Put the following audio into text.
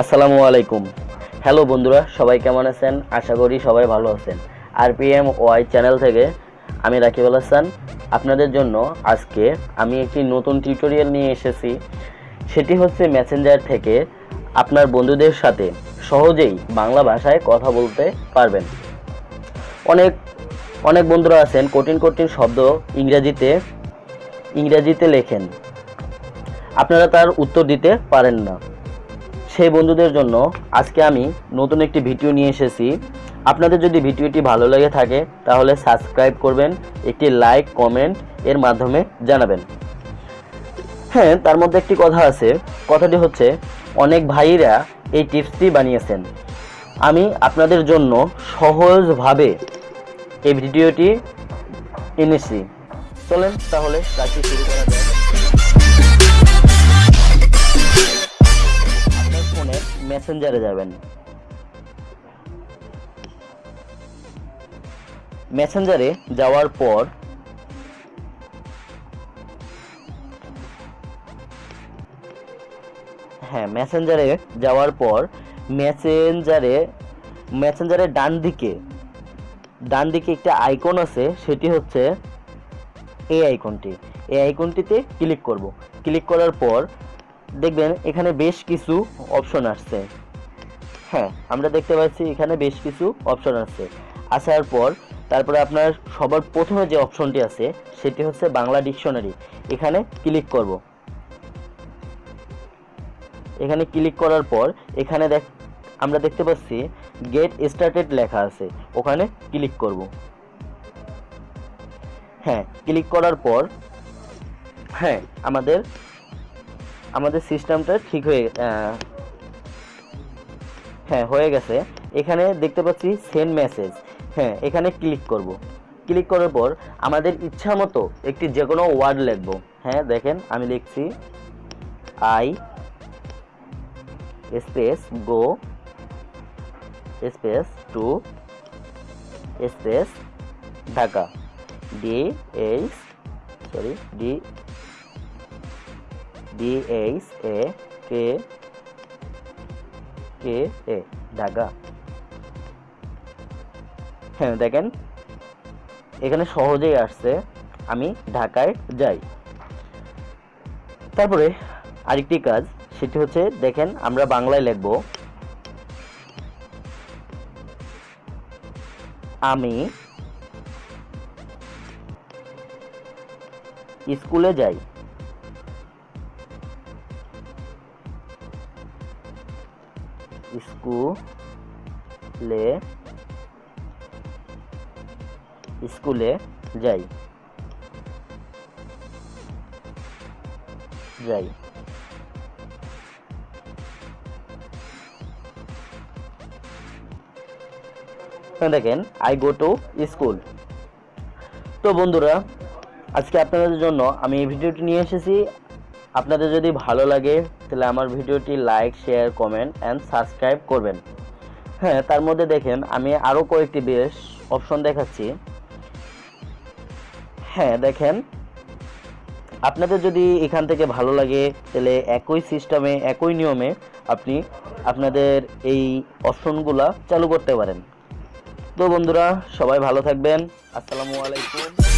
আসসালামু আলাইকুম। হ্যালো বন্ধুরা, সবাই কেমন আছেন? আশা করি সবাই ভালো আছেন। R P M Y channel থেকে আমি রাকিবুল হাসান। আপনাদের জন্য আজকে আমি একটি নতুন টিউটোরিয়াল নিয়ে এসেছি। সেটি হচ্ছে মেসেঞ্জার থেকে আপনার বন্ধুদের সাথে সহজেই বাংলা ভাষায় কথা বলতে পারবেন। অনেক অনেক বন্ধুরা আছেন, কঠিন কঠিন শব্দ ইংরেজিতে ইংরেজিতে লেখেন। আপনারা তার উত্তর দিতে পারেন না। সেই বন্ধুদের জন্য আজকে আমি নতুন একটি ভিডিও নিয়ে এসেছি। আপনাদের যদি ভিডিওটি ভালো লেগে থাকে, তাহলে সাবস্ক্রাইব করবেন, একটি লাইক, কমেন্ট এর মাধ্যমে জানাবেন। হ্যাঁ তার মধ্যে একটি কথা আছে। কথাটি হচ্ছে, অনেক ভাইরা এই টিপসটি বানিয়েছেন। আমি আপনাদের জন্য সহজভাবে এই ভিডিওটি এনেছি। চলেন তাহলে কাজটি শুরু করা যাক। মেসেঞ্জারে যাবেন। মেসেঞ্জারে যাওয়ার পর হ্যাঁ মেসেঞ্জারে যাওয়ার পর মেসেঞ্জারে মেসেঞ্জারের ডান দিকে ডান দিকে একটা আইকন আছে, সেটি হচ্ছে এই আইকনটি এই আইকনটিতে ক্লিক করব। ক্লিক করার পর দেখবেন এখানে বেশ কিছু অপশন আসছে। হ্যাঁ আমরা দেখতে পাচ্ছি এখানে বেশ কিছু অপশন আছে আসার পর তারপরে আপনার সবার প্রথমে যে অপশনটি আছে, সেটি হচ্ছে বাংলা ডিকশনারি এখানে ক্লিক করব। এখানে ক্লিক করার পর এখানে দেখ, আমরা দেখতে পাচ্ছি গেট স্টার্টেড লেখা আছে। ওখানে ক্লিক করব। হ্যাঁ ক্লিক করার পর হ্যাঁ আমাদের আমাদের সিস্টেমটা ঠিক হয়ে হ্যাঁ হয়ে গেছে। এখানে দেখতে পাচ্ছি সেন্ড মেসেজ হ্যাঁ এখানে ক্লিক করব। ক্লিক করার পর আমাদের ইচ্ছা মতো একটি যে কোনো ওয়ার্ড লিখব। হ্যাঁ দেখেন, আমি লিখছি I space go space to space Dhaka D H sorry D D H A K K A Dhaka হ্যাঁ দেখেন, এখানে সহজেই আসছে, আমি ঢাকায় যাই। তারপরে আরেকটি কাজ, সেটি হচ্ছে, দেখেন, আমরা বাংলায় লিখব, আমি স্কুলে যাই। স্কুলে স্কুলে যাই। যাই। দেখেন আই গো টু স্কুল তো বন্ধুরা, আজকে আপনাদের জন্য আমি এই ভিডিওটি নিয়ে এসেছি। আপনাদের যদি ভালো লাগে, তাহলে আমার ভিডিওটি like share comment and subscribe করবেন। হ্যাঁ তার মধ্যে দেখেন, আমি আরও কয়েকটি বেশ অপশন দেখাচ্ছি। হ্যাঁ দেখেন, আপনাদের যদি এখান থেকে ভালো লাগে, তাহলে একই সিস্টেমে একই নিয়মে আপনি আপনাদের এই অপশনগুলা চালু করতে পারেন। তো বন্ধুরা, সবাই ভালো থাকবেন। আসসালামু আলাইকুম।